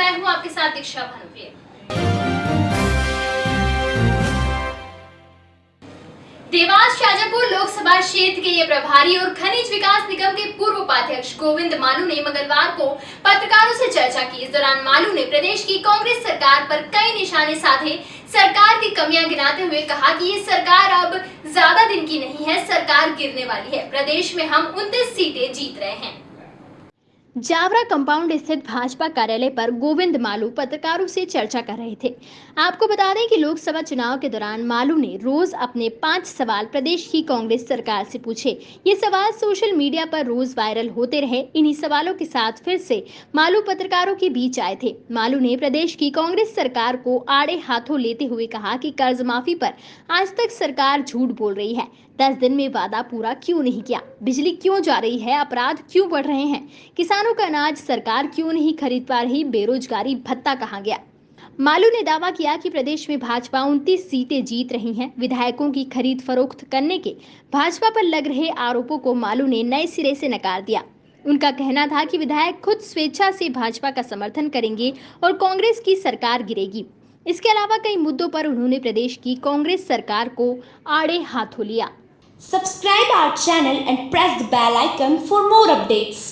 मैं हूँ आपके साथ दीक्षा भानुप्रिया देवास शाजापुर लोकसभा क्षेत्र के ये प्रभारी और खनिज विकास निगम के पूर्व उपाध्यक्ष गोविंद मालू ने मंगलवार को पत्रकारों से चर्चा की। इस दौरान मालू ने प्रदेश की कांग्रेस सरकार पर कई निशाने साधे। सरकार की कमियाँ गिनाते हुए कहा कि ये सरकार अब ज़्यादा दिन की नहीं है, सरकार गिरने वाली है। प्रदेश में हम उनतीस सीटें जीत रहे हैं। जावरा कंपाउंड स्थित भाजपा कार्यालय पर गोविंद मालू पत्रकारों से चर्चा कर रहे थे। आपको बता दें कि लोकसभा चुनाव के दौरान मालू ने रोज अपने पाँच सवाल प्रदेश की कांग्रेस सरकार से पूछे। ये सवाल सोशल मीडिया पर रोज वायरल होते रहे। इन्हीं सवालों के साथ फिर से मालू पत्रकारों के बीच आए थे। मालू ने प्रदेश की कांग्रेस सरकार को आड़े हाथों लेते हुए कहा की कर्ज माफ़ी पर आज तक सरकार झूठ बोल रही है। दस दिन में वादा पूरा क्यों नहीं किया? बिजली क्यों जा रही है? अपराध क्यों बढ़ रहे हैं? किसानों का अनाज सरकार क्यों नहीं खरीद पा रही? बेरोजगारी भत्ता कहाँ गया? मालू ने दावा किया कि प्रदेश में भाजपा उनतीस सीटें जीत रही हैं। विधायकों की खरीद फरोख्त करने के भाजपा पर लग रहे आरोपों को मालू ने नए सिरे से नकार दिया। उनका कहना था कि विधायक खुद स्वेच्छा से भाजपा का समर्थन करेंगे और कांग्रेस की सरकार गिरेगी। इसके अलावा कई मुद्दों पर उन्होंने प्रदेश की कांग्रेस सरकार को आड़े हाथों लिया। Subscribe our channel and press the bell icon for more updates.